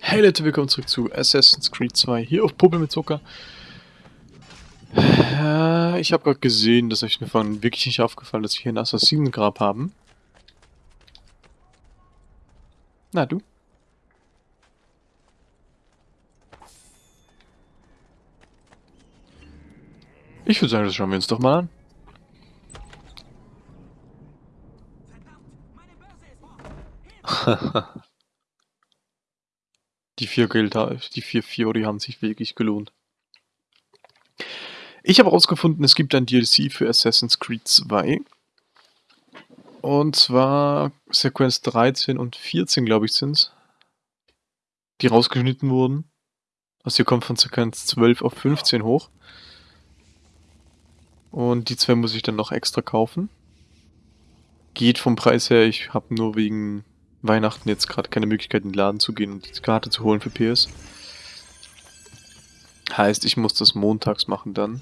Hey Leute, willkommen zurück zu Assassin's Creed 2 hier auf Puppe mit Zucker. Äh, ich habe gerade gesehen, dass euch mir von wirklich nicht aufgefallen, dass wir hier ein Assassinengrab haben. Na du? Ich würde sagen, das schauen wir uns doch mal an. Die vier Geld, die vier Fiori haben sich wirklich gelohnt. Ich habe herausgefunden, es gibt ein DLC für Assassin's Creed 2. Und zwar Sequenz 13 und 14, glaube ich, sind es. Die rausgeschnitten wurden. Also hier kommt von Sequenz 12 auf 15 hoch. Und die zwei muss ich dann noch extra kaufen. Geht vom Preis her, ich habe nur wegen Weihnachten jetzt gerade keine Möglichkeit in den Laden zu gehen und die Karte zu holen für PS. Heißt, ich muss das montags machen dann.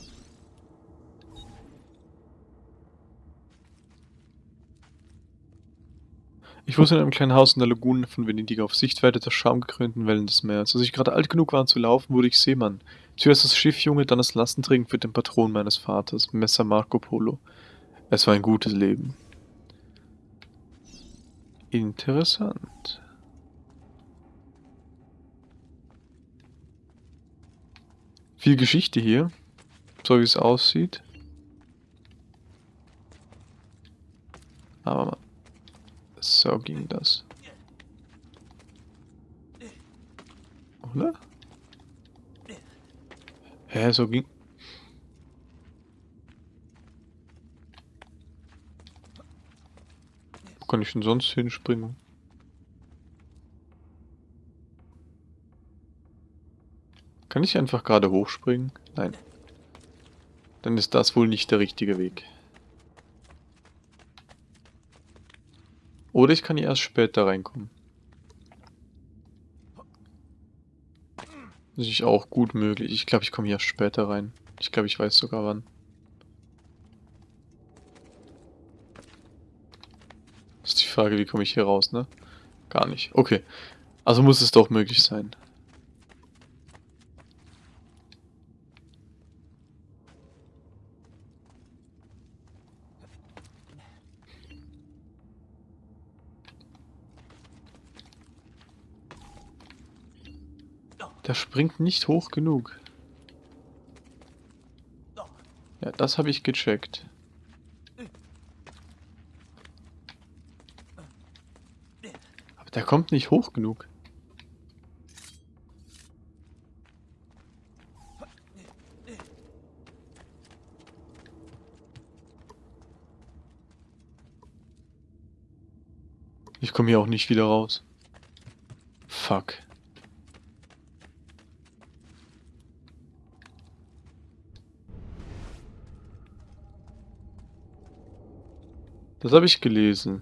Ich wusste in einem kleinen Haus in der Lagune von Venedig auf Sichtweite der schaumgekrönten Wellen des Meeres. Als ich gerade alt genug war, zu laufen, wurde ich Seemann. Zuerst das Schiffjunge, dann das Lastenträgen für den Patron meines Vaters, Messer Marco Polo. Es war ein gutes Leben. Interessant. Viel Geschichte hier, so wie es aussieht. Aber so ging das. Oder? Hä, so ging... kann ich denn sonst hinspringen? Kann ich einfach gerade hochspringen? Nein. Dann ist das wohl nicht der richtige Weg. Oder ich kann hier erst später reinkommen. Das ist auch gut möglich. Ich glaube, ich komme hier erst später rein. Ich glaube, ich weiß sogar wann. Das ist die Frage, wie komme ich hier raus, ne? Gar nicht. Okay. Also muss es doch möglich sein. Der springt nicht hoch genug. Ja, das habe ich gecheckt. Der kommt nicht hoch genug. Ich komme hier auch nicht wieder raus. Fuck. Das habe ich gelesen.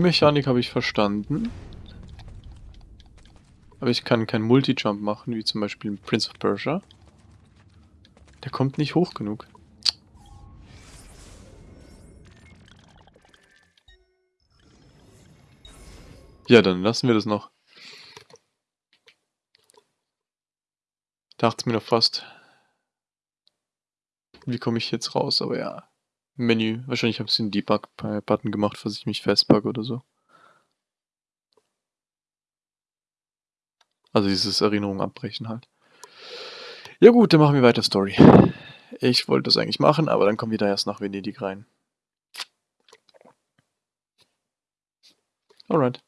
Mechanik habe ich verstanden. Aber ich kann keinen Multi-Jump machen, wie zum Beispiel in Prince of Persia. Der kommt nicht hoch genug. Ja, dann lassen wir das noch. Dachte mir noch fast. Wie komme ich jetzt raus? Aber ja. Menü. Wahrscheinlich habe ich den Debug-Button gemacht, falls ich mich festbug oder so. Also dieses Erinnerung abbrechen halt. Ja gut, dann machen wir weiter Story. Ich wollte das eigentlich machen, aber dann kommen wir da erst nach Venedig rein. Alright.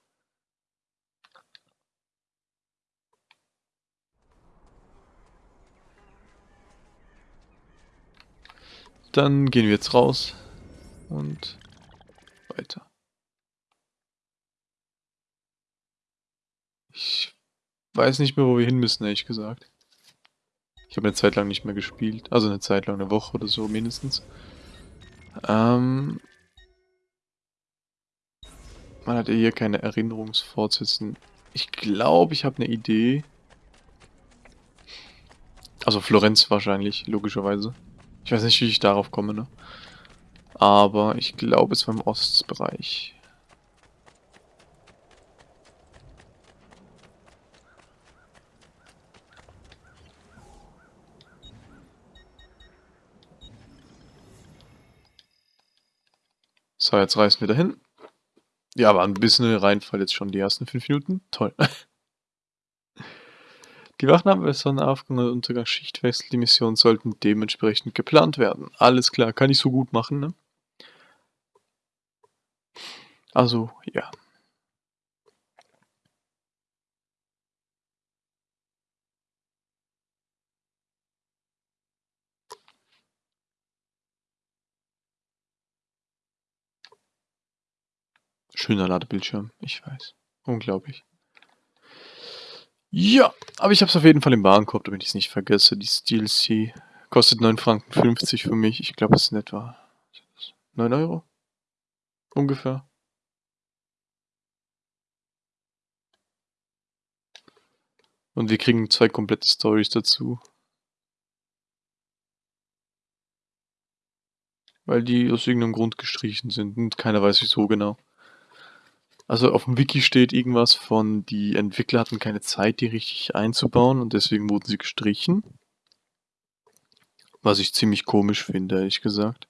Dann gehen wir jetzt raus und weiter. Ich weiß nicht mehr, wo wir hin müssen, ehrlich gesagt. Ich habe eine Zeit lang nicht mehr gespielt. Also eine Zeit lang, eine Woche oder so mindestens. Ähm, man hat ja hier keine Erinnerungsfortsetzen. Ich glaube, ich habe eine Idee. Also Florenz wahrscheinlich, logischerweise. Ich weiß nicht, wie ich darauf komme, ne? Aber ich glaube, es war im Ostbereich. So, jetzt reißen wir dahin. Ja, aber ein bisschen Reinfall jetzt schon die ersten fünf Minuten. Toll. Die Wachen haben bei Sonnenaufgang und Untergang Schichtwechsel. Die Missionen sollten dementsprechend geplant werden. Alles klar, kann ich so gut machen, ne? Also, ja. Schöner Ladebildschirm, ich weiß. Unglaublich. Ja, aber ich habe es auf jeden Fall im Warenkorb, damit ich es nicht vergesse. Die DLC kostet 9 Franken 50 für mich. Ich glaube, es sind etwa 9 Euro. Ungefähr. Und wir kriegen zwei komplette Stories dazu. Weil die aus irgendeinem Grund gestrichen sind und keiner weiß wieso genau. Also auf dem Wiki steht irgendwas von, die Entwickler hatten keine Zeit, die richtig einzubauen und deswegen wurden sie gestrichen. Was ich ziemlich komisch finde, ehrlich gesagt.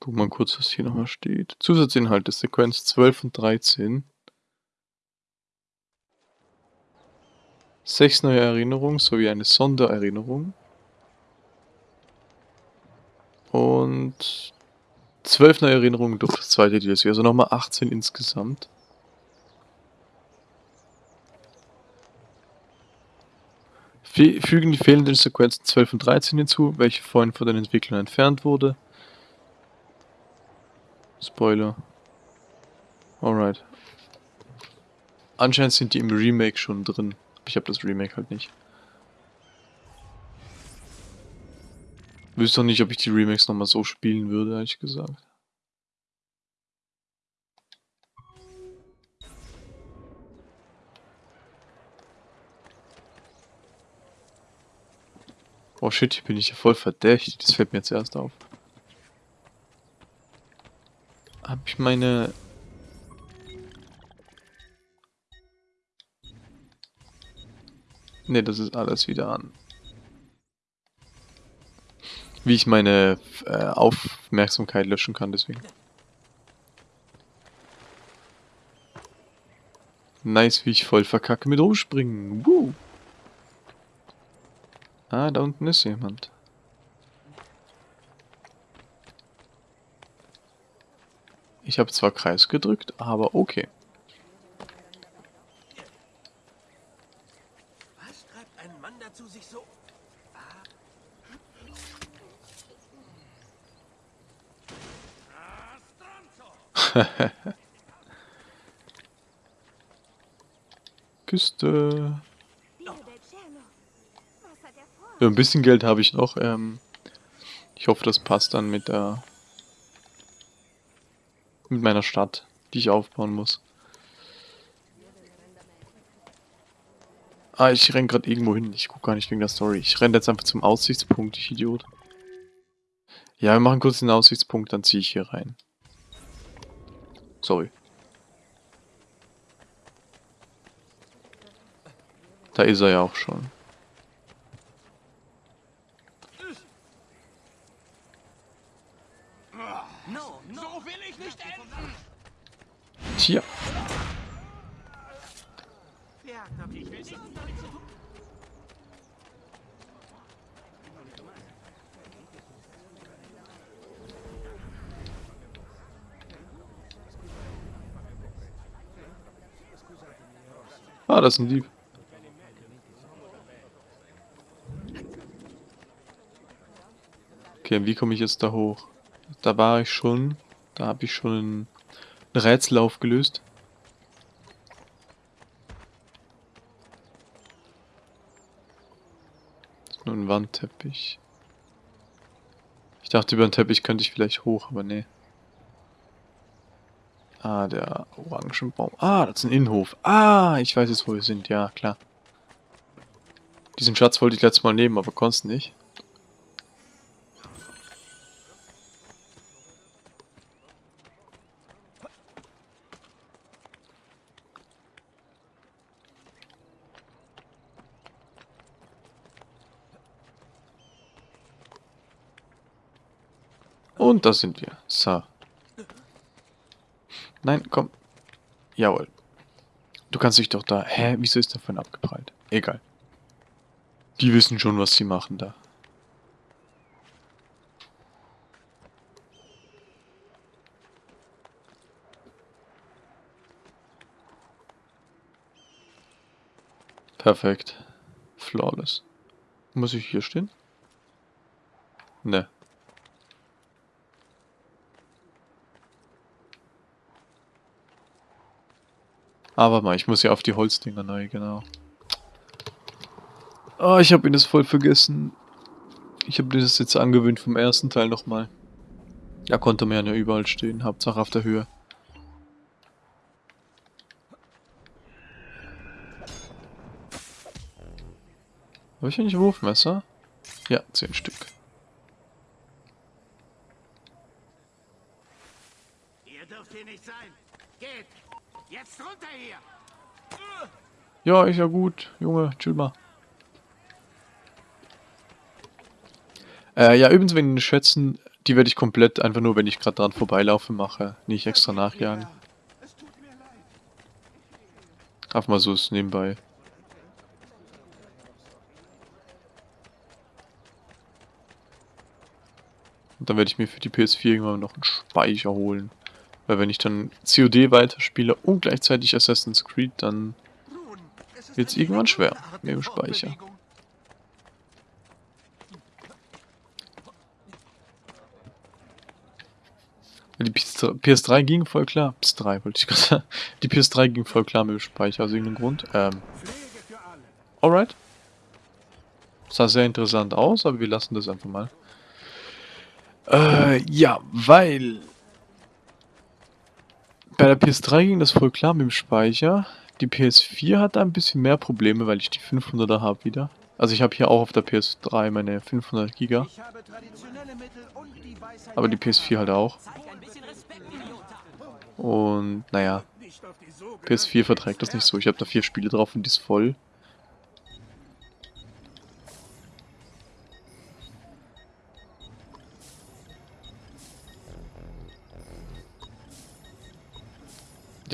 Guck mal kurz, was hier nochmal steht. Zusatzinhalte, Sequenz 12 und 13. Sechs neue Erinnerungen sowie eine Sondererinnerung. Und zwölf neue Erinnerungen durch das zweite DLC, also nochmal 18 insgesamt. Fügen die fehlenden Sequenzen 12 und 13 hinzu, welche vorhin von den Entwicklern entfernt wurde. Spoiler. Alright. Anscheinend sind die im Remake schon drin. Ich habe das Remake halt nicht. Wüsste doch nicht, ob ich die Remakes nochmal so spielen würde, ehrlich gesagt. Oh shit, hier bin ich ja voll verdächtig. Das fällt mir jetzt erst auf. Hab ich meine... Ne, das ist alles wieder an wie ich meine äh, Aufmerksamkeit löschen kann, deswegen. Nice, wie ich voll verkacke mit rumspringen. Woo. Ah, da unten ist jemand. Ich habe zwar Kreis gedrückt, aber okay. Was treibt ein Mann dazu, sich so Küste. Ja, ein bisschen Geld habe ich noch. Ähm, ich hoffe, das passt dann mit der mit meiner Stadt, die ich aufbauen muss. Ah, ich renn gerade irgendwo hin. Ich gucke gar nicht wegen der Story. Ich renne jetzt einfach zum Aussichtspunkt, ich Idiot. Ja, wir machen kurz den Aussichtspunkt, dann ziehe ich hier rein. Sorry. Da ist er ja auch schon. Ah, das ist ein Dieb. Okay, wie komme ich jetzt da hoch? Da war ich schon. Da habe ich schon ein Rätsel aufgelöst. Nur ein Wandteppich. Ich dachte, über den Teppich könnte ich vielleicht hoch, aber nee. Ah, der Orangenbaum. Ah, das ist ein Innenhof. Ah, ich weiß jetzt, wo wir sind. Ja, klar. Die Diesen Schatz wollte ich letztes Mal nehmen, aber konnte nicht. Und da sind wir. So. Nein, komm. Jawohl. Du kannst dich doch da... Hä? Wieso ist davon abgeprallt? Egal. Die wissen schon, was sie machen da. Perfekt. Flawless. Muss ich hier stehen? Ne. Aber mal, ich muss ja auf die Holzdinger neu, genau. Oh, ich habe ihn das voll vergessen. Ich habe das jetzt angewöhnt vom ersten Teil nochmal. Da konnte man ja überall stehen, Hauptsache auf der Höhe. Habe ich eigentlich Wurfmesser? Ja, zehn Stück. Ihr dürft hier nicht sein. Geht! Jetzt runter hier! Ja, ist ja gut. Junge, chill mal. Äh, ja, übrigens wegen den Schätzen, die werde ich komplett einfach nur, wenn ich gerade dran vorbeilaufe, mache. Nicht extra nachjagen. Einfach mal so ist nebenbei. Und dann werde ich mir für die PS4 irgendwann noch einen Speicher holen. Weil wenn ich dann COD weiterspiele und gleichzeitig Assassin's Creed, dann wird es irgendwann schwer mit dem Speicher. Die PS3 ging voll klar. PS3 wollte ich gerade sagen. Die PS3 ging voll klar mit dem Speicher aus irgendeinem Grund. Ähm. Alright. Sah sehr interessant aus, aber wir lassen das einfach mal. Äh, ja, weil bei der PS3 ging das voll klar mit dem Speicher. Die PS4 hat da ein bisschen mehr Probleme, weil ich die 500er habe wieder. Also ich habe hier auch auf der PS3 meine 500 Giga. Aber die PS4 halt auch. Und naja, PS4 verträgt das nicht so. Ich habe da vier Spiele drauf und die ist voll.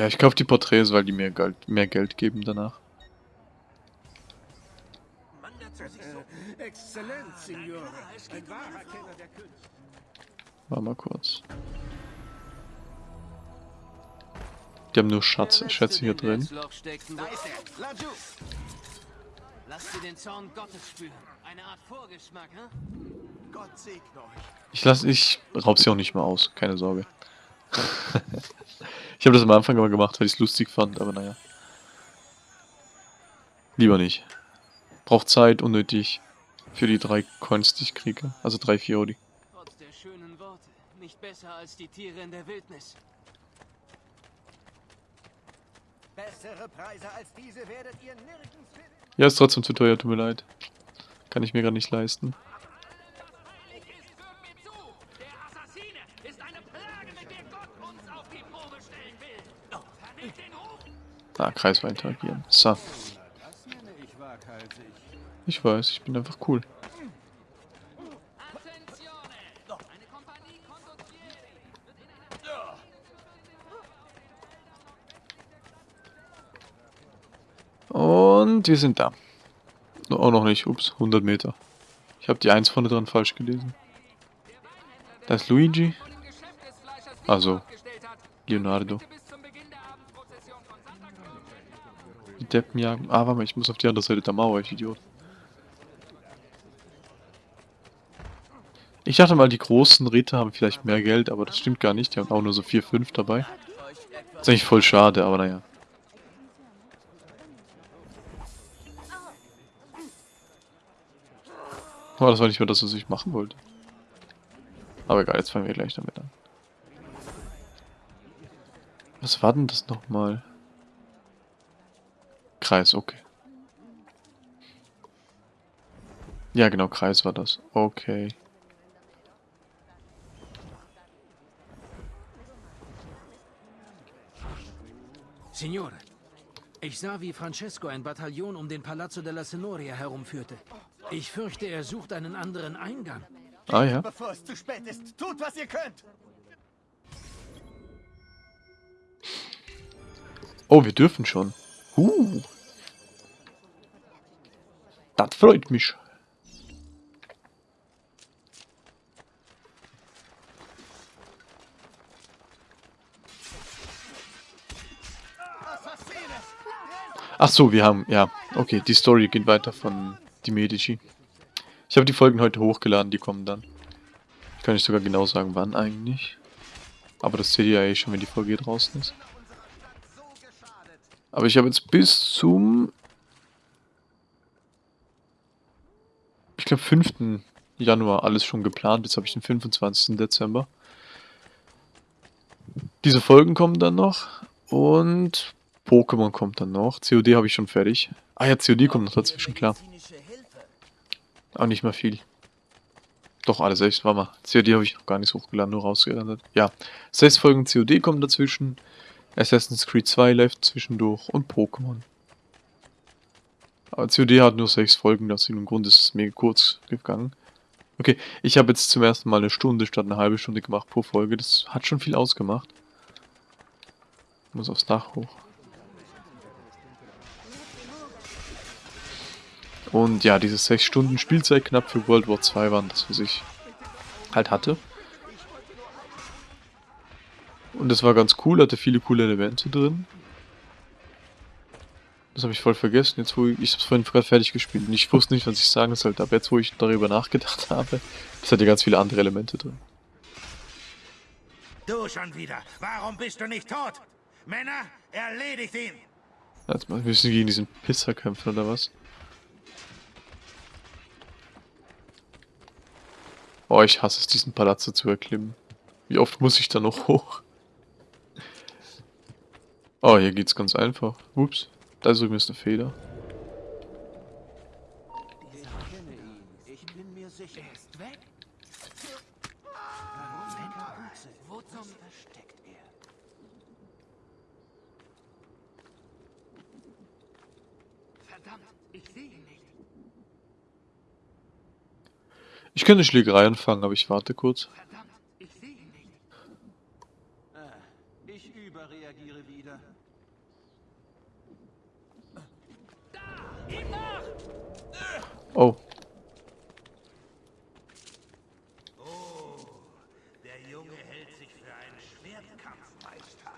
Ja, ich kaufe die Porträts, weil die mir Geld, mehr Geld geben danach. War mal kurz. Die haben nur Schatz, Schätze hier drin. Ich lasse, ich raub sie auch nicht mehr aus, keine Sorge. Ich habe das am Anfang immer gemacht, weil ich es lustig fand, aber naja. Lieber nicht. Braucht Zeit, unnötig. Für die drei Coins, die ich kriege. Also drei Fiori. Trotz der schönen Worte, nicht besser als die Tiere in der Wildnis. Bessere Preise als diese werdet ihr nirgends finden. Ja, ist trotzdem zu teuer, tut mir leid. Kann ich mir gar nicht leisten. Ah, Kreis war interagieren. So. Ich weiß, ich bin einfach cool. Und wir sind da. Auch noch nicht. Ups, 100 Meter. Ich habe die 1 vorne dran falsch gelesen. Da ist Luigi. Also, Leonardo. Die Deppen jagen. Ah, warte mal, ich muss auf die andere Seite der Mauer, ich Idiot. Ich dachte mal, die großen Ritter haben vielleicht mehr Geld, aber das stimmt gar nicht. Die haben auch nur so 4, 5 dabei. ist eigentlich voll schade, aber naja. Oh, das war nicht mehr das, was ich machen wollte. Aber egal, jetzt fangen wir gleich damit an. Was war denn das nochmal? Kreis, okay. Ja, genau, Kreis war das. Okay. Signore, ich sah, wie Francesco ein Bataillon um den Palazzo della Signoria herumführte. Ich fürchte, er sucht einen anderen Eingang. Ah ja. Bevor es zu spät ist, tut, was ihr könnt. Oh, wir dürfen schon. Uh. Das freut mich. Ach so, wir haben, ja, okay, die Story geht weiter von die Medici. Ich habe die Folgen heute hochgeladen, die kommen dann. Kann ich sogar genau sagen, wann eigentlich. Aber das seht ihr ja eh schon, wenn die Folge draußen ist. Aber ich habe jetzt bis zum... glaube 5. Januar alles schon geplant. Jetzt habe ich den 25. Dezember. Diese Folgen kommen dann noch. Und Pokémon kommt dann noch. COD habe ich schon fertig. Ah ja, COD kommt noch dazwischen, klar. Auch nicht mehr viel. Doch, alles echt, war mal. COD habe ich noch gar nicht hochgeladen, nur rausgelandet. Ja, sechs Folgen COD kommen dazwischen. Assassin's Creed 2 läuft zwischendurch und Pokémon. Aber COD hat nur sechs Folgen, das im Grunde ist es mega kurz gegangen. Okay, ich habe jetzt zum ersten Mal eine Stunde statt eine halbe Stunde gemacht pro Folge. Das hat schon viel ausgemacht. Ich muss aufs Dach hoch. Und ja, diese 6 Stunden Spielzeit knapp für World War 2 waren das, was ich halt hatte. Und das war ganz cool, hatte viele coole Elemente drin. Das habe ich voll vergessen, jetzt wo ich, ich habe es vorhin gerade fertig gespielt und ich wusste nicht, was ich sagen sollte, aber jetzt wo ich darüber nachgedacht habe, das hat ja ganz viele andere Elemente drin. Du schon wieder. Warum bist du nicht tot? Männer, erledigt ihn. Jetzt mal, wir müssen gegen diesen Pisser kämpfen, oder was? Oh, ich hasse es, diesen Palazzo zu erklimmen. Wie oft muss ich da noch hoch? Oh, hier geht's ganz einfach. Ups, da drüben ist eine Feder. Ich könnte Schlägerei anfangen, aber ich warte kurz. Verdammt, ich sehe ihn nicht. Ich überreagiere wieder. Oh, Der Junge hält sich für einen Schwertkampfmeister.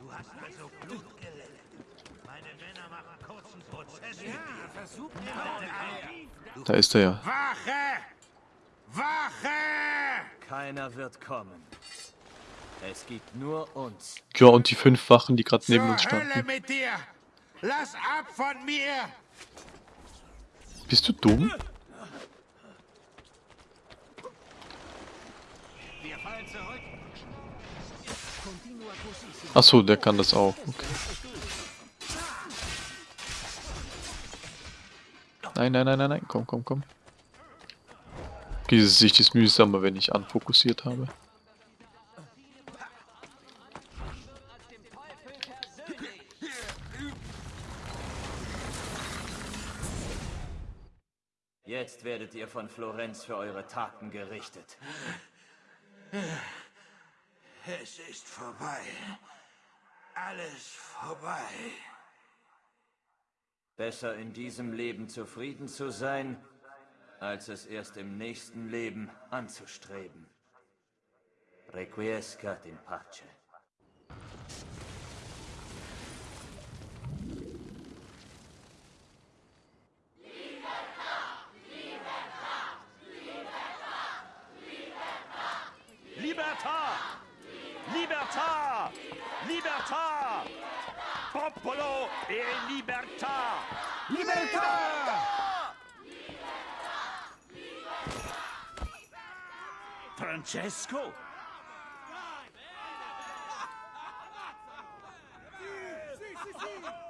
Du hast also Blut geleckt. Meine Männer machen kurzen Prozess. Ja, versuch mir da ist er ja. Wache! Wache! Keiner wird kommen. Es gibt nur uns. Ja, und die fünf Wachen, die gerade neben uns Hölle standen. mit dir! Lass ab von mir! Bist du dumm? Achso, der kann das auch. Okay. Nein, nein, nein, nein, nein. Komm, komm, komm. Diese Sicht ist mühsamer, wenn ich anfokussiert habe. Jetzt werdet ihr von Florenz für eure Taten gerichtet. Es ist vorbei. Alles vorbei. Besser in diesem Leben zufrieden zu sein, als es erst im nächsten Leben anzustreben. Requiescat in pace. popolo e libertà! Libertà! Francesco? Sì, sì, sì!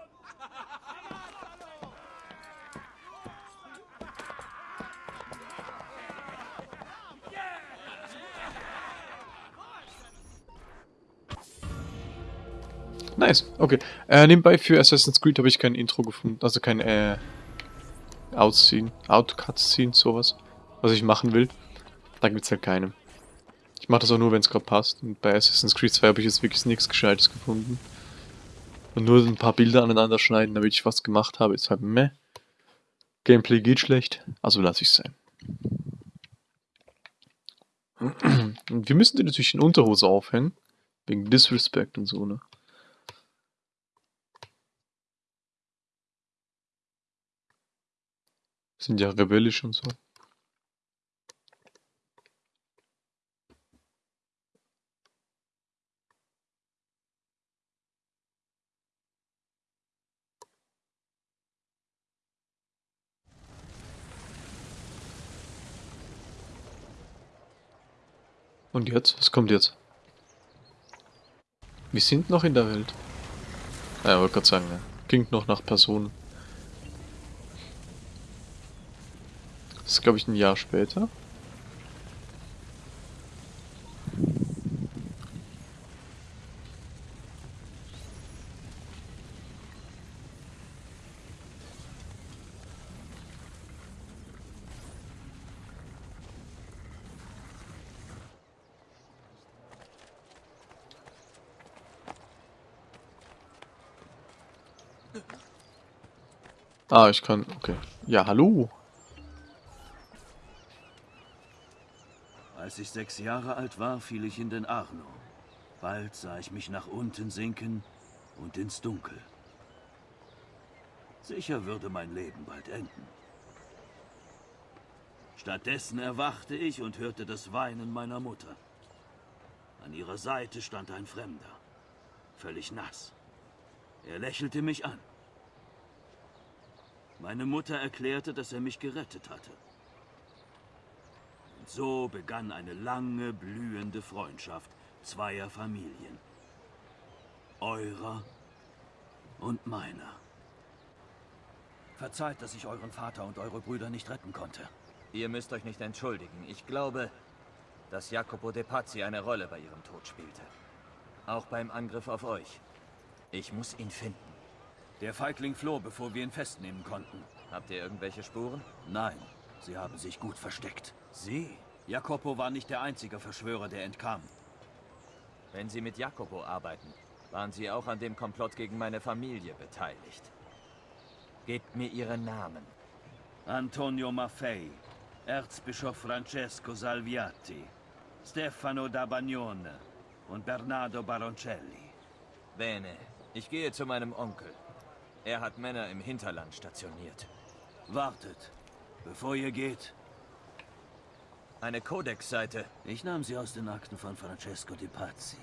Nice, okay. Äh, nebenbei für Assassin's Creed habe ich kein Intro gefunden, also kein äh, Outscene, Outcut-Scene, sowas, was ich machen will. Da gibt's halt keine. Ich mache das auch nur, wenn es gerade passt. Und bei Assassin's Creed 2 habe ich jetzt wirklich nichts Gescheites gefunden. Und nur ein paar Bilder aneinander schneiden, damit ich was gemacht habe, ist halt meh. Gameplay geht schlecht, also lasse ich es sein. Und wir müssen die natürlich in Unterhose aufhängen. Wegen Disrespect und so, ne? Sind ja rebellisch und so. Und jetzt? Was kommt jetzt? Wir sind noch in der Welt. Ja, wollte gerade sagen, ne? Klingt noch nach Personen. Das ist, glaube ich, ein Jahr später. Ah, ich kann... Okay. Ja, hallo. Als ich sechs Jahre alt war, fiel ich in den Arno. Bald sah ich mich nach unten sinken und ins Dunkel. Sicher würde mein Leben bald enden. Stattdessen erwachte ich und hörte das Weinen meiner Mutter. An ihrer Seite stand ein Fremder, völlig nass. Er lächelte mich an. Meine Mutter erklärte, dass er mich gerettet hatte. Und so begann eine lange, blühende Freundschaft zweier Familien. Eurer und meiner. Verzeiht, dass ich euren Vater und eure Brüder nicht retten konnte. Ihr müsst euch nicht entschuldigen. Ich glaube, dass Jacopo de Pazzi eine Rolle bei ihrem Tod spielte. Auch beim Angriff auf euch. Ich muss ihn finden. Der Feigling floh, bevor wir ihn festnehmen konnten. Habt ihr irgendwelche Spuren? Nein, sie haben sich gut versteckt. Sie? Jacopo war nicht der einzige Verschwörer, der entkam. Wenn Sie mit Jacopo arbeiten, waren Sie auch an dem Komplott gegen meine Familie beteiligt. Gebt mir Ihren Namen. Antonio Maffei, Erzbischof Francesco Salviati, Stefano da Bagnone und Bernardo Baroncelli. Bene, ich gehe zu meinem Onkel. Er hat Männer im Hinterland stationiert. Wartet, bevor ihr geht. Eine Codex-Seite. Ich nahm sie aus den Akten von Francesco Di Pazzi,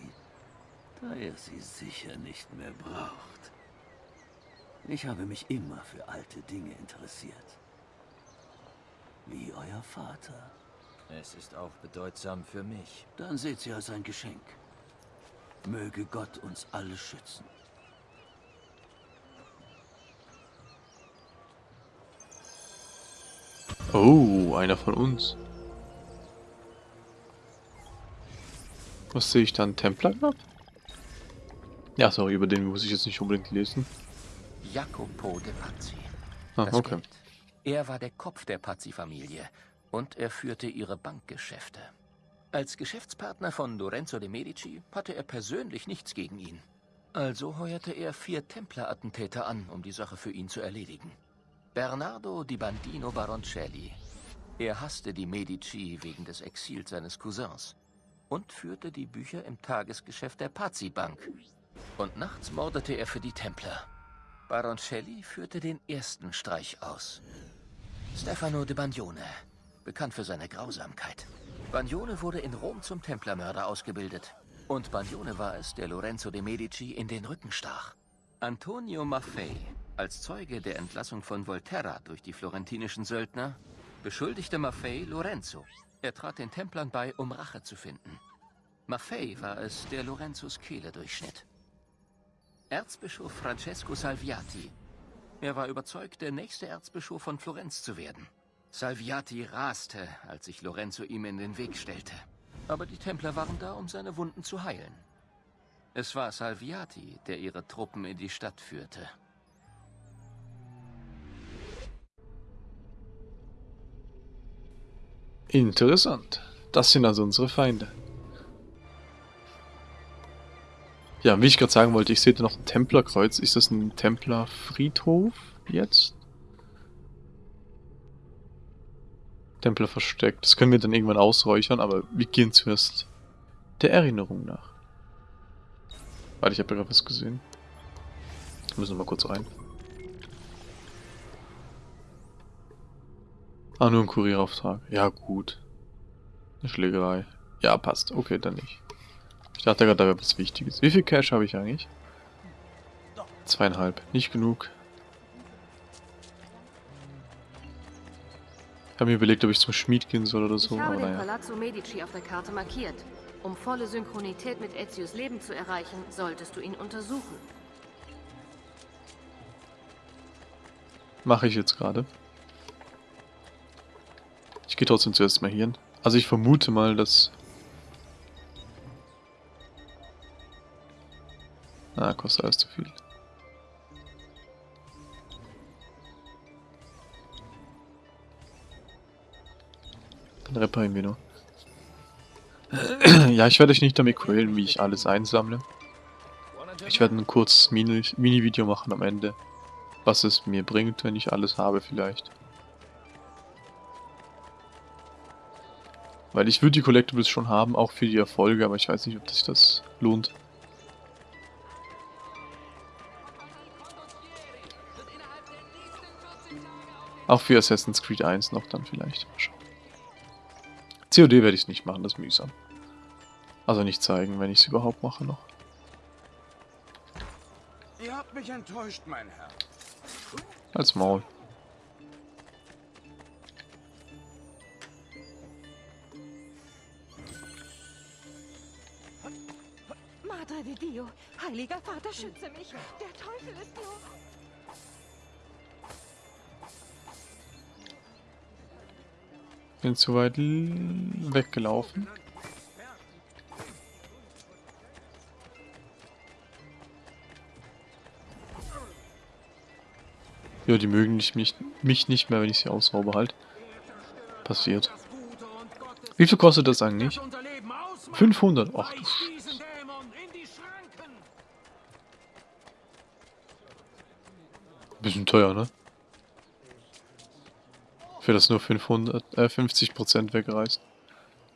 da er sie sicher nicht mehr braucht. Ich habe mich immer für alte Dinge interessiert. Wie euer Vater. Es ist auch bedeutsam für mich. Dann seht sie als ein Geschenk. Möge Gott uns alle schützen. Oh, einer von uns. Was sehe ich dann? Templer Grab? Ja, sorry, über den muss ich jetzt nicht unbedingt lesen. Jacopo de Pazzi. Ah, Das okay. Geld. Er war der Kopf der Pazzi-Familie und er führte ihre Bankgeschäfte. Als Geschäftspartner von Lorenzo de Medici hatte er persönlich nichts gegen ihn. Also heuerte er vier Templerattentäter an, um die Sache für ihn zu erledigen. Bernardo di Bandino Baroncelli. Er hasste die Medici wegen des Exils seines Cousins und führte die Bücher im Tagesgeschäft der Pazzi-Bank. Und nachts mordete er für die Templer. Baroncelli führte den ersten Streich aus. Stefano de Bagnone, bekannt für seine Grausamkeit. Bagnone wurde in Rom zum Templermörder ausgebildet. Und Bagnone war es, der Lorenzo de Medici in den Rücken stach. Antonio Maffei, als Zeuge der Entlassung von Volterra durch die florentinischen Söldner, beschuldigte Maffei Lorenzo. Er trat den Templern bei, um Rache zu finden. Maffei war es, der Lorenzos Kehle durchschnitt. Erzbischof Francesco Salviati. Er war überzeugt, der nächste Erzbischof von Florenz zu werden. Salviati raste, als sich Lorenzo ihm in den Weg stellte. Aber die Templer waren da, um seine Wunden zu heilen. Es war Salviati, der ihre Truppen in die Stadt führte. Interessant. Das sind also unsere Feinde. Ja, wie ich gerade sagen wollte, ich sehe da noch ein Templerkreuz. Ist das ein Templerfriedhof jetzt? Templer versteckt. Das können wir dann irgendwann ausräuchern, aber wir gehen zuerst der Erinnerung nach. Warte, ich habe gerade was gesehen. Wir müssen mal kurz rein. Ah, nur ein Kurierauftrag. Ja, gut. Eine Schlägerei. Ja, passt. Okay, dann nicht. Ich dachte gerade, da wäre was Wichtiges. Wie viel Cash habe ich eigentlich? Zweieinhalb. Nicht genug. Ich habe mir überlegt, ob ich zum Schmied gehen soll oder so, Ich habe den. Palazzo Medici auf der Karte markiert. Um volle Synchronität mit Ezios Leben zu erreichen, solltest du ihn untersuchen. Mache ich jetzt gerade. Ich gehe trotzdem zuerst mal hier hin. Also ich vermute mal, dass... Ah, kostet alles zu viel. Dann reparieren wir nur. ja, ich werde euch nicht damit quälen, wie ich alles einsammle. Ich werde ein kurzes Mini- Mini-Video machen am Ende was es mir bringt, wenn ich alles habe vielleicht. Weil ich würde die Collectibles schon haben, auch für die Erfolge, aber ich weiß nicht, ob sich das lohnt. Auch für Assassin's Creed 1 noch dann vielleicht. COD werde ich es nicht machen, das ist mühsam. Also nicht zeigen, wenn ich es überhaupt mache noch. Ihr habt mich enttäuscht, mein Herr. Als Maul. Di Dio, heiliger Vater, schütze mich. Der Teufel ist nur... Bin zu weit weggelaufen. Ja, die mögen nicht, mich, mich nicht mehr, wenn ich sie ausraube halt. Passiert. Wie viel kostet das eigentlich? 500. Ach du Sch Bisschen teuer, ne? Für das nur 500, äh, 50% wegreißt.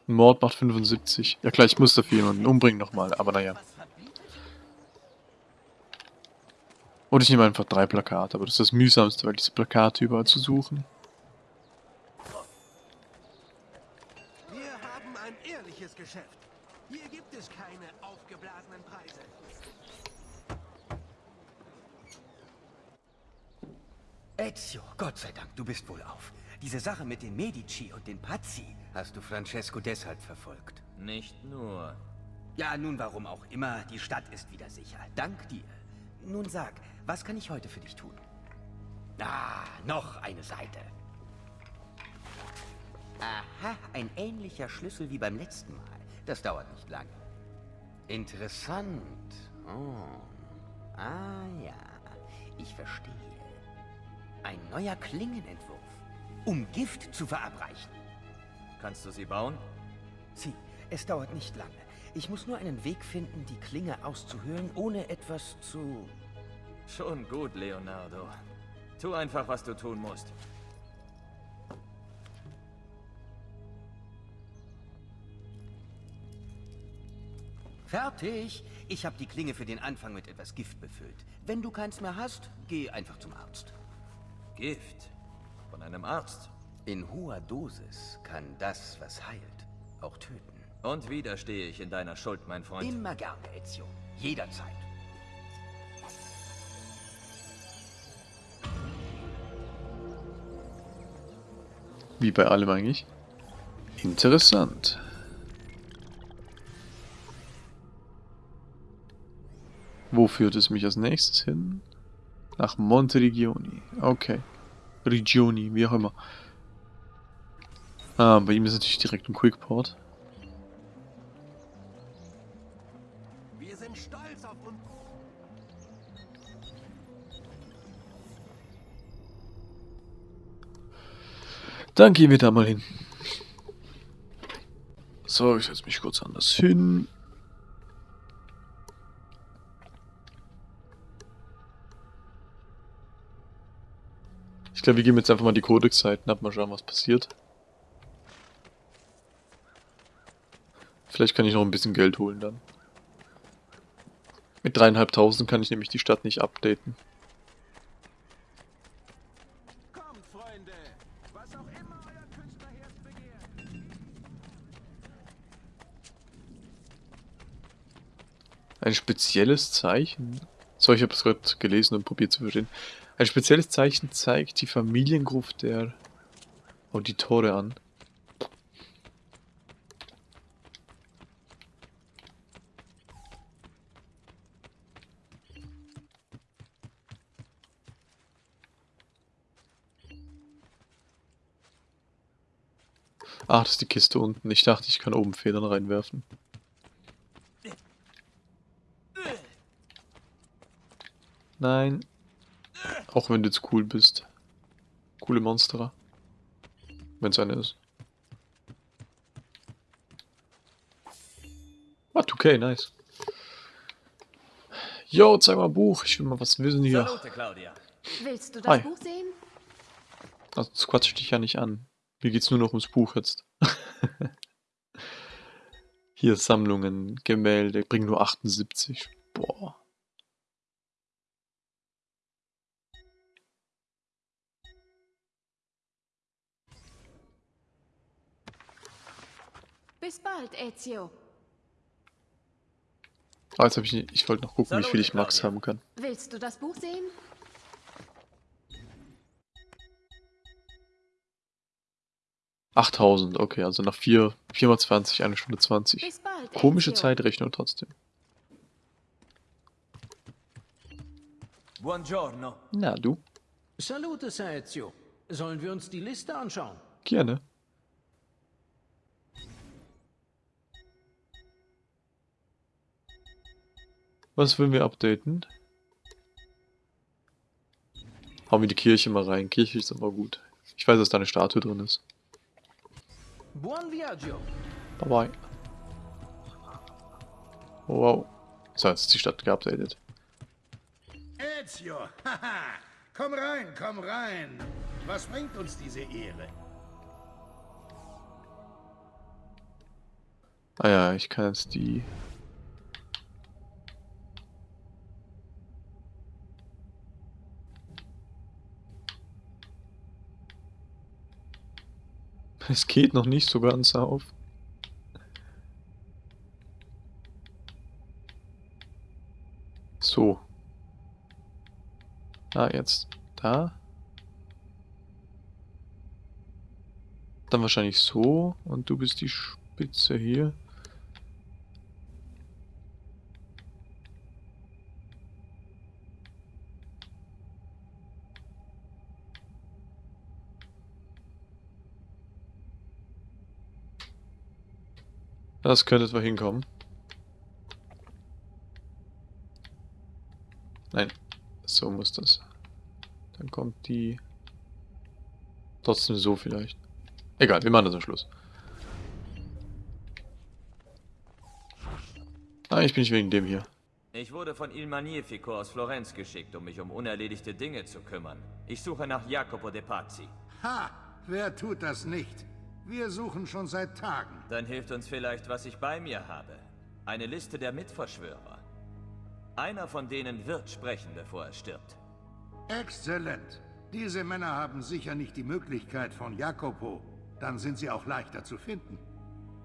Ein Mord macht 75. Ja klar, ich muss dafür jemanden umbringen nochmal, aber naja. Und ich nehme einfach drei Plakate, aber das ist das mühsamste, weil diese Plakate überall zu suchen. Wir haben ein ehrliches Geschäft. Hier gibt es keine aufgeblasenen Preise. Ezio, Gott sei Dank, du bist wohl auf. Diese Sache mit den Medici und den Pazzi hast du Francesco deshalb verfolgt. Nicht nur. Ja, nun warum auch immer, die Stadt ist wieder sicher. Dank dir. Nun sag, was kann ich heute für dich tun? Ah, noch eine Seite. Aha, ein ähnlicher Schlüssel wie beim letzten Mal. Das dauert nicht lange. Interessant. Oh. Ah ja, ich verstehe. Ein neuer Klingenentwurf, um Gift zu verabreichen. Kannst du sie bauen? Sieh, es dauert nicht lange. Ich muss nur einen Weg finden, die Klinge auszuhöhlen, ohne etwas zu... Schon gut, Leonardo. Tu einfach, was du tun musst. Fertig! Ich habe die Klinge für den Anfang mit etwas Gift befüllt. Wenn du keins mehr hast, geh einfach zum Arzt. Gift. Von einem Arzt. In hoher Dosis kann das, was heilt, auch töten. Und wieder stehe ich in deiner Schuld, mein Freund. Immer gerne, Ezio. Jederzeit. Wie bei allem eigentlich. Interessant. Wo führt es mich als nächstes hin? Nach Monteregioni. Okay. Regioni, wie auch immer. Ah, bei ihm ist natürlich direkt ein Quickport. Wir sind stolz auf uns. Dann gehen wir da mal hin. So, ich setze mich kurz anders hin. Ich glaube, wir gehen jetzt einfach mal die Codex-Seiten ab, mal schauen, was passiert. Vielleicht kann ich noch ein bisschen Geld holen dann. Mit dreieinhalbtausend kann ich nämlich die Stadt nicht updaten. Ein spezielles Zeichen. So, ich habe es gerade gelesen und probiert zu verstehen. Ein spezielles Zeichen zeigt die Familiengruft der Auditore an. Ach, das ist die Kiste unten. Ich dachte, ich kann oben Federn reinwerfen. Nein. Auch wenn du jetzt cool bist. Coole Monsterer. Wenn es eine ist. Ah, okay, nice. Yo, zeig mal Buch. Ich will mal was wissen hier. Salute, Claudia. Willst du das Hi. Buch sehen? Also, das quatscht dich ja nicht an. Mir geht's nur noch ums Buch jetzt. Hier Sammlungen, Gemälde, bringen nur 78. Boah. Bis bald, Ezio. Jetzt hab ich, ich wollte noch gucken, wie viel Salute, ich Max Claudia. haben kann. Willst du das Buch sehen? Achttausend, okay, also nach 4, 4 mal 20, eine Stunde 20. Bis bald, Komische Ezio. Zeitrechnung trotzdem. Buongiorno. Na, du? Salute, Sir Ezio. Sollen wir uns die Liste anschauen? Gerne. Was wollen wir updaten? Hauen wir die Kirche mal rein. Kirche ist immer gut. Ich weiß, dass da eine Statue drin ist. Buon viaggio. Bye bye. Oh, wow. So, jetzt ist die Stadt geupdatet. Ezio, haha. Komm rein, komm rein. Was bringt uns diese Ehre? Ah ja, ich kann jetzt die... Es geht noch nicht so ganz auf. So. Ah, jetzt da. Dann wahrscheinlich so. Und du bist die Spitze hier. Das könnte etwa hinkommen. Nein, so muss das. Dann kommt die... Trotzdem so vielleicht. Egal, wir machen das am Schluss. Ah, ich bin nicht wegen dem hier. Ich wurde von Il Magnifico aus Florenz geschickt, um mich um unerledigte Dinge zu kümmern. Ich suche nach Jacopo de Pazzi. Ha, wer tut das nicht? Wir suchen schon seit Tagen. Dann hilft uns vielleicht, was ich bei mir habe. Eine Liste der Mitverschwörer. Einer von denen wird sprechen, bevor er stirbt. Exzellent. Diese Männer haben sicher nicht die Möglichkeit von Jacopo. Dann sind sie auch leichter zu finden.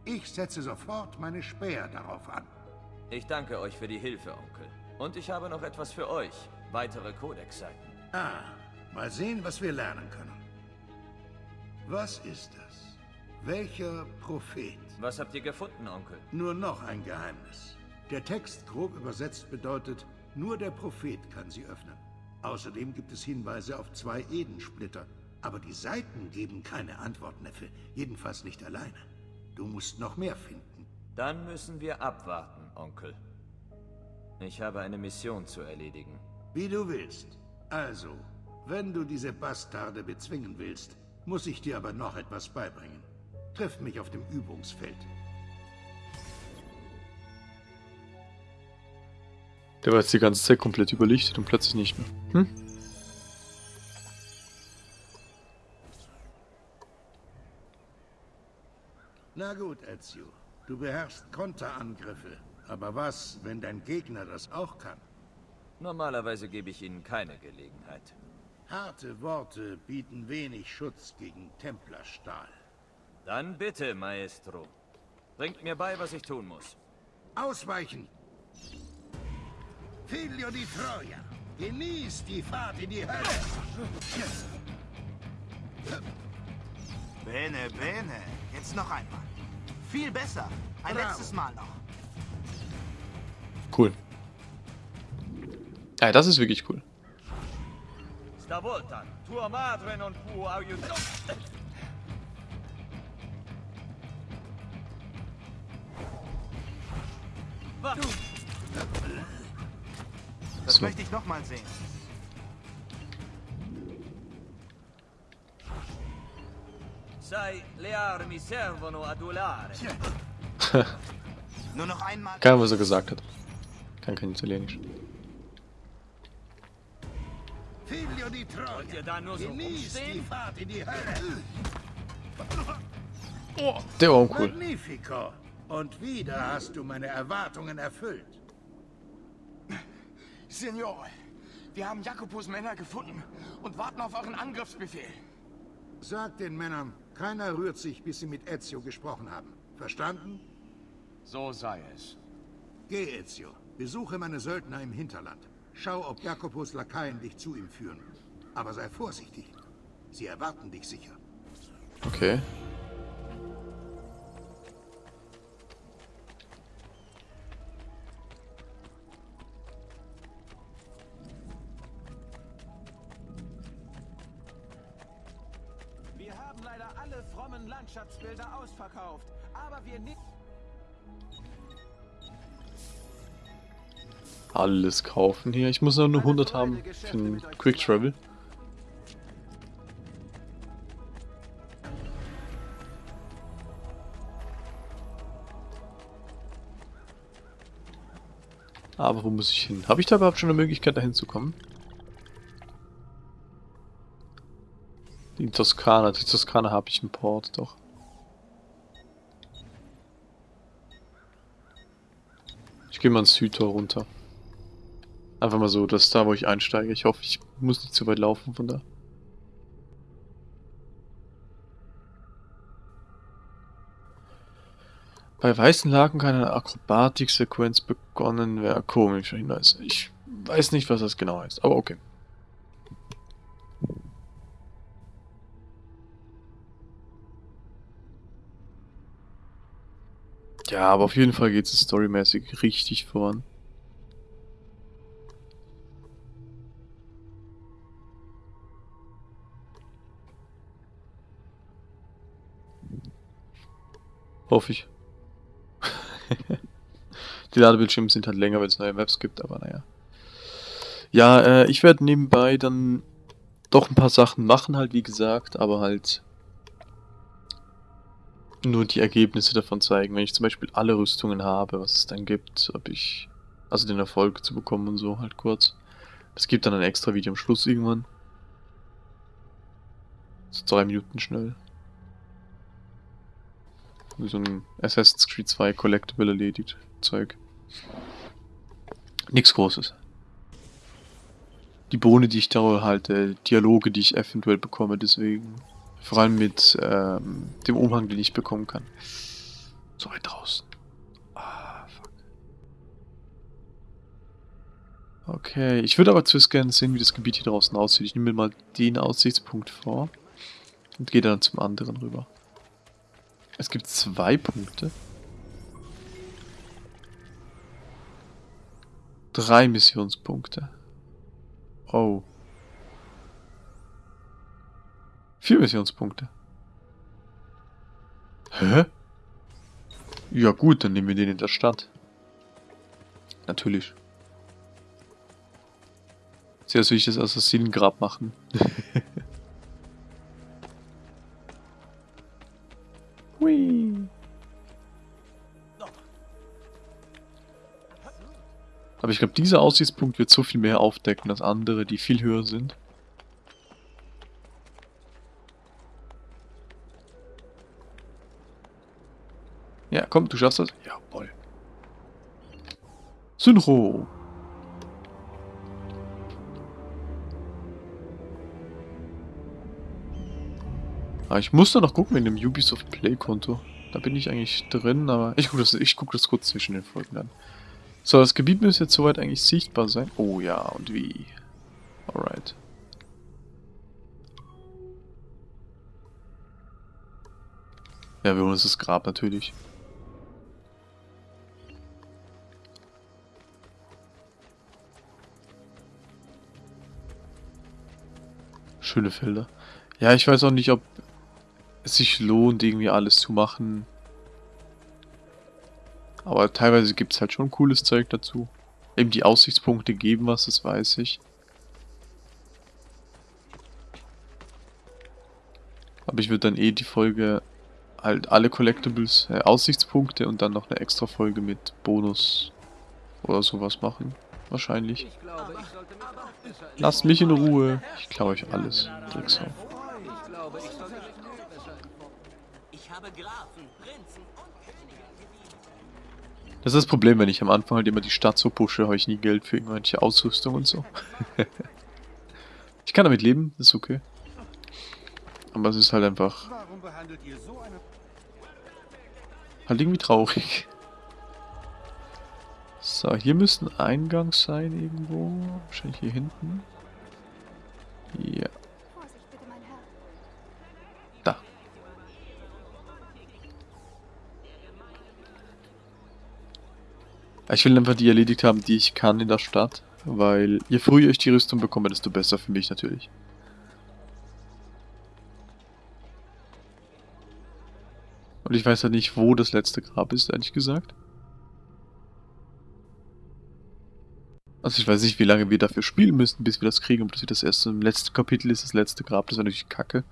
Ich setze sofort meine Späher darauf an. Ich danke euch für die Hilfe, Onkel. Und ich habe noch etwas für euch. Weitere Codex-Seiten. Ah, mal sehen, was wir lernen können. Was ist das? Welcher Prophet? Was habt ihr gefunden, Onkel? Nur noch ein Geheimnis. Der Text grob übersetzt bedeutet, nur der Prophet kann sie öffnen. Außerdem gibt es Hinweise auf zwei Edensplitter. Aber die Seiten geben keine Antwort, Neffe. Jedenfalls nicht alleine. Du musst noch mehr finden. Dann müssen wir abwarten, Onkel. Ich habe eine Mission zu erledigen. Wie du willst. Also, wenn du diese Bastarde bezwingen willst, muss ich dir aber noch etwas beibringen. Triff mich auf dem Übungsfeld. Der war jetzt die ganze Zeit komplett überlichtet und plötzlich nicht mehr. Hm? Na gut, Ezio. Du beherrschst Konterangriffe. Aber was, wenn dein Gegner das auch kann? Normalerweise gebe ich ihnen keine Gelegenheit. Harte Worte bieten wenig Schutz gegen Templerstahl. Dann bitte, Maestro. Bringt mir bei, was ich tun muss. Ausweichen! Figlio di Troia! Genieß die Fahrt in die Hölle! Bene, bene. Jetzt noch einmal. Viel besser. Ein Bravo. letztes Mal noch. Cool. Ja, das ist wirklich cool. Stavolta, tua madre non può aiutare. Das So. möchte ich noch mal sehen. Sai, le armi servono adulare. Nur noch einmal. Ahnung, was er gesagt hat. Kann kein Italienisch. Figlio di Troia! Wollt ihr da nur so die rumstehen? Fahrt in die Hölle! Der war uncool. Magnifico! Und wieder hast du meine Erwartungen erfüllt. Signore, wir haben Jakobus Männer gefunden und warten auf euren Angriffsbefehl. Sag den Männern, keiner rührt sich, bis sie mit Ezio gesprochen haben. Verstanden? So sei es. Geh, Ezio. Besuche meine Söldner im Hinterland. Schau, ob Jakobus Lakaien dich zu ihm führen. Aber sei vorsichtig. Sie erwarten dich sicher. Okay. Landschaftsbilder ausverkauft, aber wir nehmen... Alles kaufen hier. Ich muss nur 100 haben für den Quick Travel. Aber wo muss ich hin? Habe ich da überhaupt schon eine Möglichkeit, dahin zu kommen? Die Toskana. Die Toskana habe ich im Port, doch. Ich gehe mal ins Südtor runter. Einfach mal so, das ist da, wo ich einsteige. Ich hoffe, ich muss nicht zu weit laufen von da. Bei weißen Laken kann eine Akrobatik-Sequenz begonnen werden. Komischer Hinweis. Ich weiß nicht, was das genau heißt, aber okay. Ja, aber auf jeden Fall geht es storymäßig richtig voran. Hoffe ich. Die Ladebildschirme sind halt länger, wenn es neue Maps gibt, aber naja. Ja, äh, ich werde nebenbei dann doch ein paar Sachen machen, halt wie gesagt, aber halt nur die Ergebnisse davon zeigen. Wenn ich zum Beispiel alle Rüstungen habe, was es dann gibt, ob ich, also den Erfolg zu bekommen und so halt kurz. Es gibt dann ein extra Video am Schluss irgendwann. So drei Minuten schnell. Wie so ein Assassin's Creed 2 Collectible erledigt Zeug. Nichts Großes. Die Bohne, die ich da halte, Dialoge, die ich eventuell bekomme, deswegen. Vor allem mit ähm, dem Umhang, den ich bekommen kann. So weit draußen. Ah, fuck. Okay, ich würde aber zuerst gerne sehen, wie das Gebiet hier draußen aussieht. Ich nehme mir mal den Aussichtspunkt vor und gehe dann zum anderen rüber. Es gibt zwei Punkte. Drei Missionspunkte. Oh. Vier Missionspunkte. Hä? Ja gut, dann nehmen wir den in der Stadt. Natürlich. Zuerst will ich das Assassinengrab machen. Aber ich glaube, dieser Aussichtspunkt wird so viel mehr aufdecken als andere, die viel höher sind. Ja, komm, du schaffst das. Jawohl. Synchro. Aber ich muss da noch gucken wegen dem Ubisoft Play Konto. Da bin ich eigentlich drin, aber ich gucke das, guck das kurz zwischen den Folgen an. So, das Gebiet müsste jetzt soweit eigentlich sichtbar sein. Oh ja, und wie? Alright. Ja, wir holen uns das Grab natürlich. Schöne Felder. Ja, ich weiß auch nicht, ob es sich lohnt, irgendwie alles zu machen. Aber teilweise gibt es halt schon cooles Zeug dazu. Eben die Aussichtspunkte geben was, das weiß ich. Aber ich würde dann eh die Folge halt alle Collectibles, äh, Aussichtspunkte und dann noch eine extra Folge mit Bonus oder sowas machen. Wahrscheinlich. Lasst mich in Ruhe. Ich klaue euch alles. Drecksau. Das ist das Problem, wenn ich am Anfang halt immer die Stadt so pushe, habe ich nie Geld für irgendwelche Ausrüstung und so. ich kann damit leben, ist okay. Aber es ist halt einfach... Halt irgendwie traurig. So, hier müsste ein Eingang sein irgendwo. Wahrscheinlich hier hinten. Ja. Da. Ich will einfach die erledigt haben, die ich kann in der Stadt. Weil je früher ich die Rüstung bekomme, desto besser für mich natürlich. Und ich weiß ja halt nicht, wo das letzte Grab ist, ehrlich gesagt. Also ich weiß nicht, wie lange wir dafür spielen müssen, bis wir das kriegen. Ob das das erste im letzten Kapitel ist, das letzte Grab, das wäre natürlich kacke.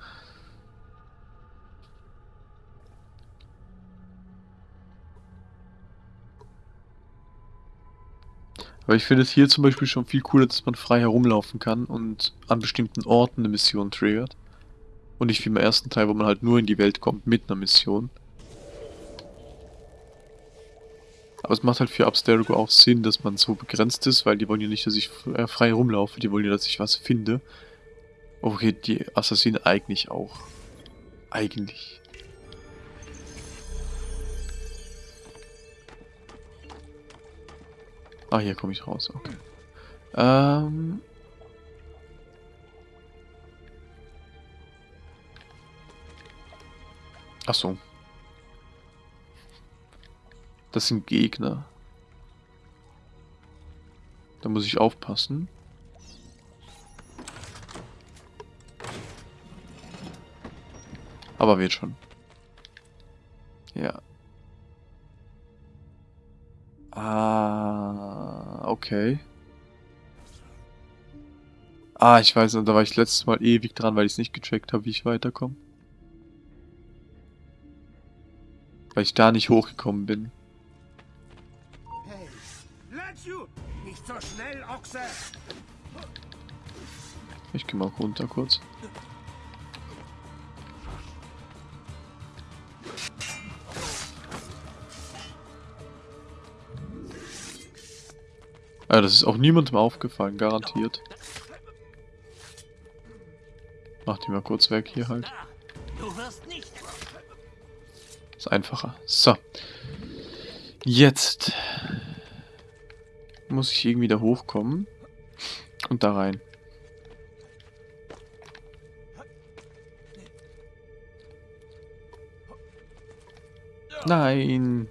Aber ich finde es hier zum Beispiel schon viel cooler, dass man frei herumlaufen kann und an bestimmten Orten eine Mission triggert. Und nicht wie im ersten Teil, wo man halt nur in die Welt kommt mit einer Mission. Aber es macht halt für Abstergo auch Sinn, dass man so begrenzt ist, weil die wollen ja nicht, dass ich äh, frei rumlaufe, die wollen ja, dass ich was finde. Okay, die Assassinen eigentlich auch. Eigentlich. Ah, hier komme ich raus, okay. Ähm... Ach so. Das sind Gegner. Da muss ich aufpassen. Aber wird schon. Ja. Ah, okay. Ah, ich weiß, da war ich letztes Mal ewig dran, weil ich es nicht gecheckt habe, wie ich weiterkomme. Weil ich da nicht hochgekommen bin. So schnell, Ochse! Ich geh mal runter kurz. Ja, das ist auch niemandem aufgefallen, garantiert. Mach die mal kurz weg hier halt. Ist einfacher. So. Jetzt muss ich irgendwie da hochkommen. Und da rein. Nein.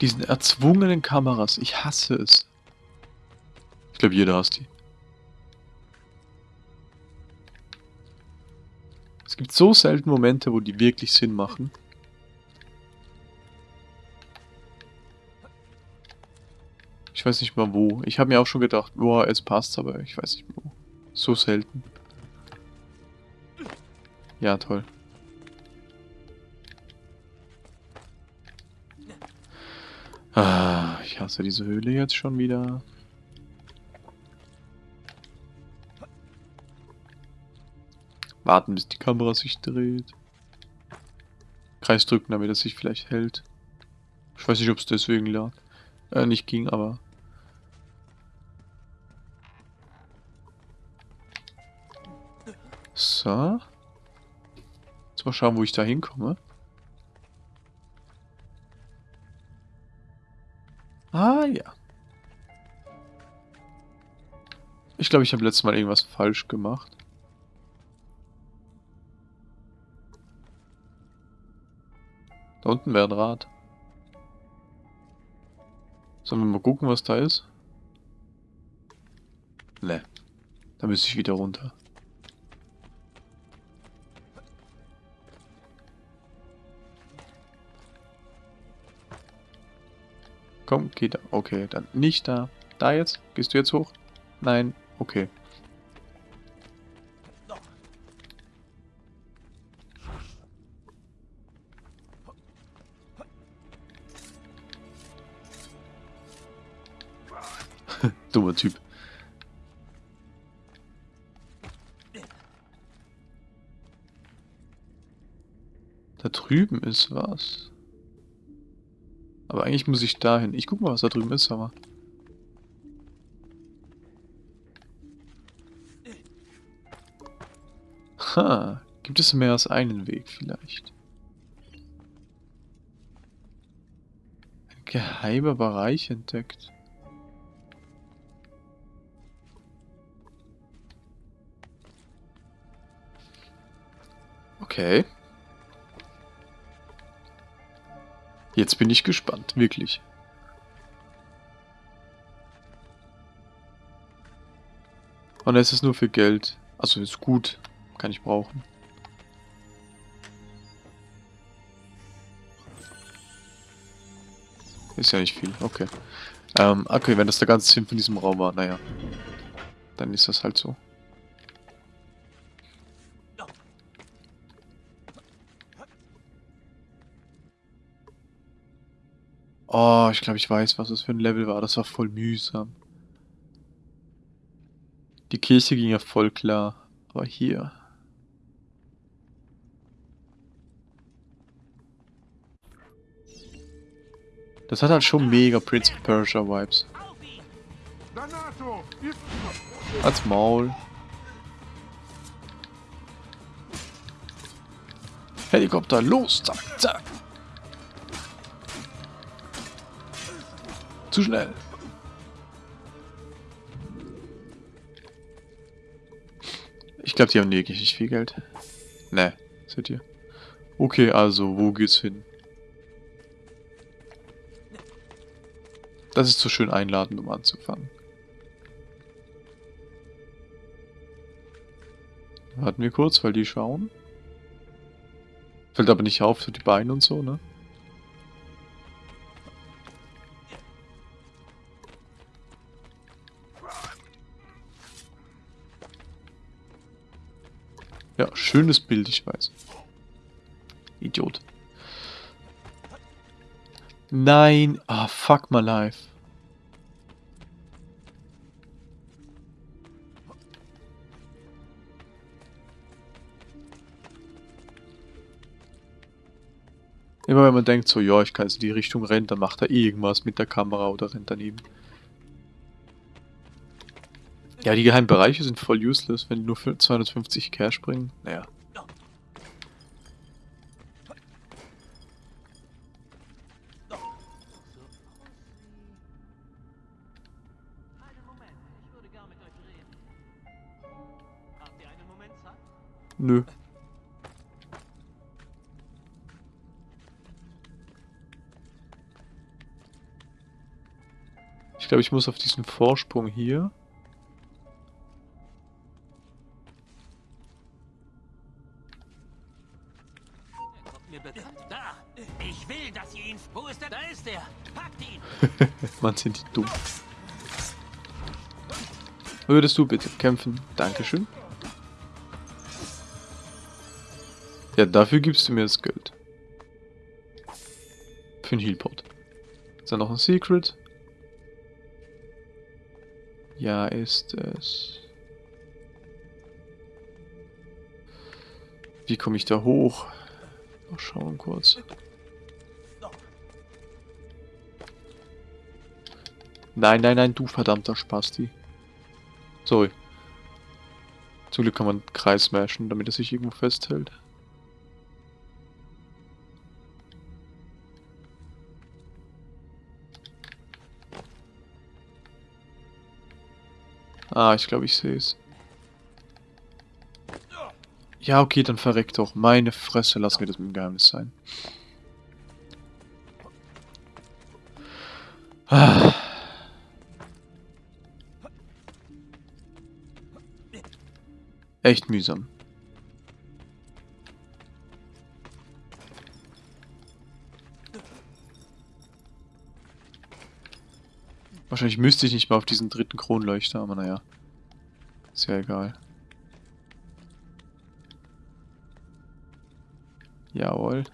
Diesen erzwungenen Kameras. Ich hasse es. Ich glaube, jeder hasst die. Gibt so selten Momente, wo die wirklich Sinn machen. Ich weiß nicht mal wo. Ich habe mir auch schon gedacht, boah, es passt, aber ich weiß nicht wo. So selten. Ja, toll. Ah, ich hasse diese Höhle jetzt schon wieder. Warten, bis die Kamera sich dreht. Kreis drücken, damit es sich vielleicht hält. Ich weiß nicht, ob es deswegen lag. Äh, nicht ging, aber... So. Jetzt mal schauen, wo ich da hinkomme. Ah, ja. Ich glaube, ich habe letztes Mal irgendwas falsch gemacht. Da unten wäre ein Rad. Sollen wir mal gucken, was da ist? Ne. Da müsste ich wieder runter. Komm, geh da. Okay, dann nicht da. Da jetzt? Gehst du jetzt hoch? Nein. Okay. Dummer Typ. Da drüben ist was. Aber eigentlich muss ich dahin. Ich guck mal, was da drüben ist, aber. Ha, gibt es mehr als einen Weg vielleicht? Ein geheimer Bereich entdeckt. Okay. Jetzt bin ich gespannt, wirklich. Und es ist nur für Geld. Also ist gut. Kann ich brauchen. Ist ja nicht viel, okay. Ähm, okay, wenn das der ganze Sinn von diesem Raum war, naja. Dann ist das halt so. Oh, ich glaube, ich weiß, was das für ein Level war. Das war voll mühsam. Die Kirche ging ja voll klar. Aber hier... Das hat halt schon mega Prince of Persia Vibes. Als Maul. Helikopter, los, zack, zack. Zu schnell. Ich glaube, die haben wirklich nicht viel Geld. Ne, seht ihr. Okay, also, wo geht's hin? Das ist so schön einladend, um anzufangen. Warten wir kurz, weil die schauen. Fällt aber nicht auf, so die Beine und so, ne? Ja, schönes Bild, ich weiß. Idiot. Nein. Ah, fuck my life. Immer wenn man denkt so, ja, ich kann jetzt in die Richtung rennen, dann macht er irgendwas mit der Kamera oder rennt daneben. Ja, die geheimen Bereiche sind voll useless, wenn die nur für 250 Cash bringen. Naja. Nö. Ich glaube, ich muss auf diesen Vorsprung hier. Mann, sind die dumm. Würdest du bitte kämpfen? Dankeschön. Ja, dafür gibst du mir das Geld. Für einen Healpot. Ist da noch ein Secret? Ja, ist es. Wie komme ich da hoch? Mal schauen kurz. Nein, nein, nein, du verdammter Spasti. Sorry. Zum Glück kann man Kreis smashen, damit er sich irgendwo festhält. Ah, ich glaube, ich sehe es. Ja, okay, dann verreckt doch. Meine Fresse, lass mir das mit dem Geheimnis sein. Echt mühsam. Wahrscheinlich müsste ich nicht mal auf diesen dritten Kronleuchter, aber naja. Ist ja egal. Jawohl.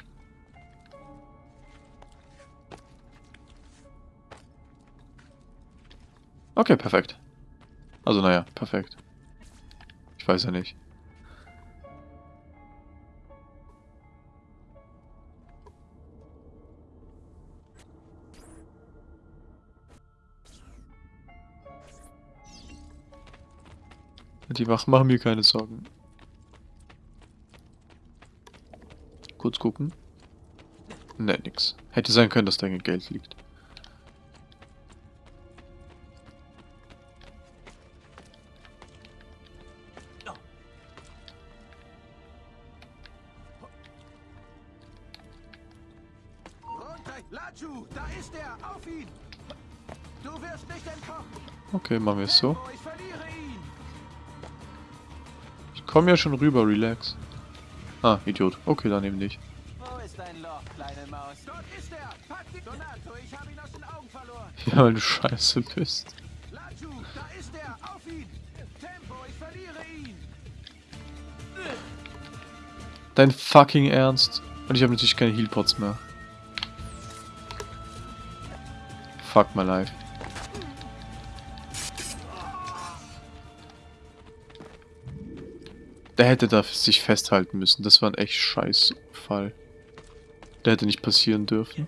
Okay, perfekt. Also naja, perfekt. Weiß ja nicht. Die Wachen machen mir keine Sorgen. Kurz gucken. Ne, nix. Hätte sein können, dass da Geld liegt. Okay, machen wir es so. Ich komme ja schon rüber, relax. Ah, Idiot. Okay, dann eben nicht. Ja, weil du scheiße bist. Dein fucking Ernst. Und ich habe natürlich keine Healpots mehr. Fuck my life. Der hätte da sich festhalten müssen. Das war ein echt scheiß Fall. Der hätte nicht passieren dürfen.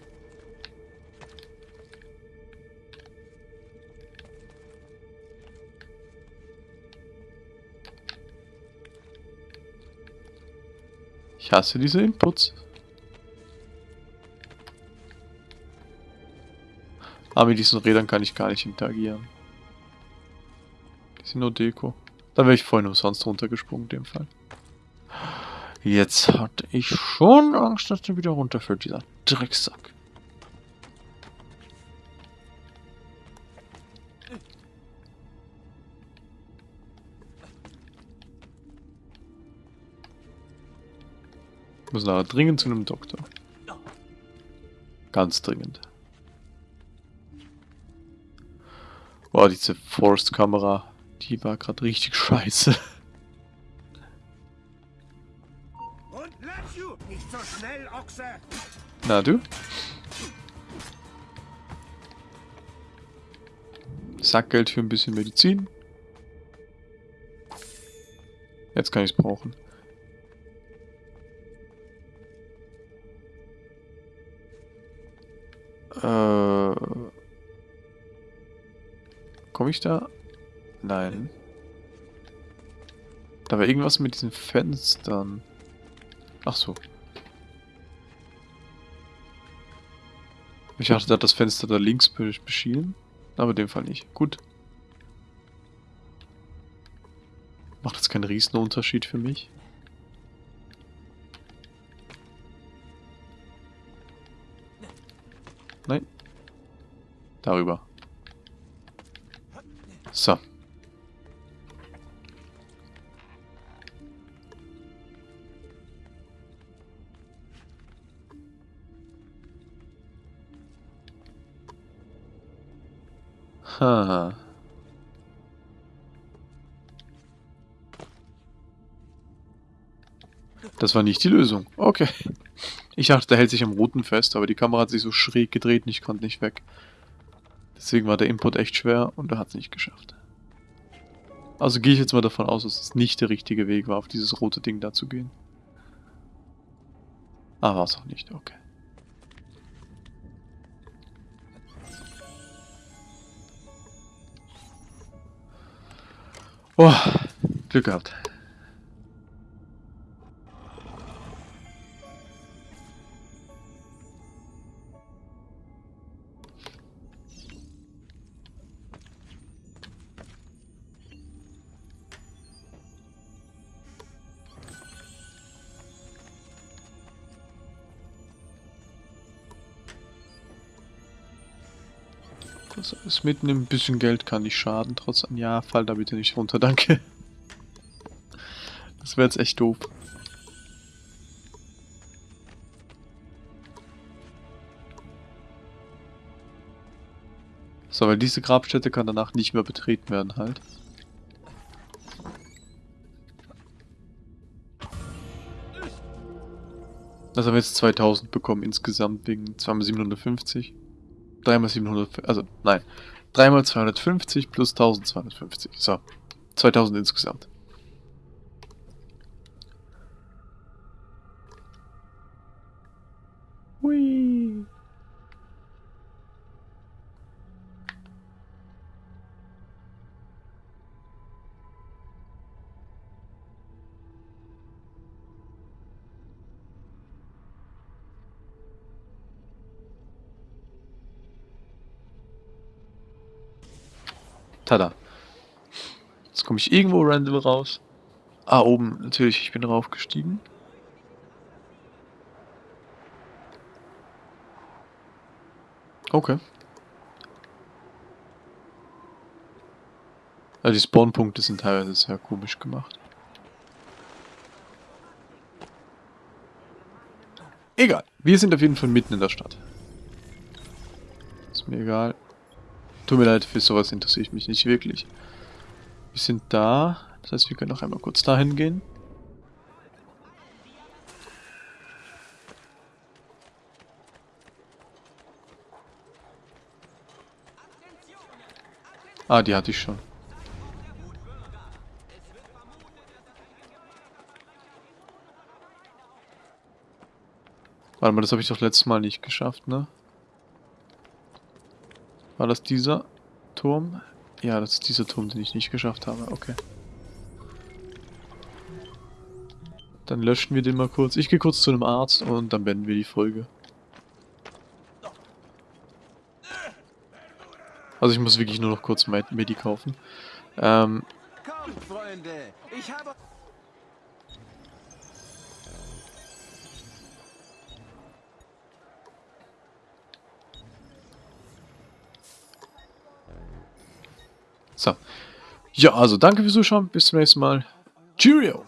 Ich hasse diese Inputs. Aber mit diesen Rädern kann ich gar nicht interagieren. Die sind nur Deko. Da wäre ich vorhin umsonst runtergesprungen in dem Fall. Jetzt hatte ich schon Angst, dass der wieder runterfällt, dieser Drecksack. Ich muss nachher dringend zu einem Doktor. Ganz dringend. Boah, diese Force-Kamera, die war gerade richtig scheiße. Und Laju, nicht so schnell, Ochse! Na du? Sackgeld für ein bisschen Medizin. Jetzt kann ich es brauchen. Äh, Komme ich da? Nein. Da war irgendwas mit diesen Fenstern. Ach so. Ich dachte, da hat das Fenster da links beschienen. Aber in dem Fall nicht. Gut. Macht jetzt keinen Riesenunterschied für mich. Nein. Darüber. Ha. Das war nicht die Lösung. Okay. Ich dachte, der hält sich am Roten fest, aber die Kamera hat sich so schräg gedreht und ich konnte nicht weg. Deswegen war der Input echt schwer und er hat es nicht geschafft. Also gehe ich jetzt mal davon aus, dass es nicht der richtige Weg war, auf dieses rote Ding da zu gehen. Ah, war es auch nicht, okay. Oh, Glück gehabt. Das mitnehmen. Ein bisschen Geld kann nicht schaden. Trotz ja, fall da bitte nicht runter, danke. Das wäre jetzt echt doof. So, weil diese Grabstätte kann danach nicht mehr betreten werden halt. Also haben wir jetzt 2000 bekommen insgesamt wegen 2750. 3 mal 700, also nein, 3 mal 250 plus 1250. So, 2000 insgesamt. Tada. Jetzt komme ich irgendwo random raus. Ah, oben, natürlich, ich bin raufgestiegen. Okay. Also die Spawnpunkte sind teilweise sehr komisch gemacht. Egal. Wir sind auf jeden Fall mitten in der Stadt. Ist mir egal. Tut mir leid, für sowas interessiere ich mich nicht wirklich. Wir sind da. Das heißt, wir können noch einmal kurz dahin gehen. Ah, die hatte ich schon. Warte mal, das habe ich doch letztes Mal nicht geschafft, ne? War das dieser Turm? Ja, das ist dieser Turm, den ich nicht geschafft habe. Okay. Dann löschen wir den mal kurz. Ich gehe kurz zu einem Arzt und dann beenden wir die Folge. Also ich muss wirklich nur noch kurz Medi kaufen. Ähm, Kommt, Freunde, ich habe... So. Ja, also danke fürs Zuschauen. Bis zum nächsten Mal. Cheerio!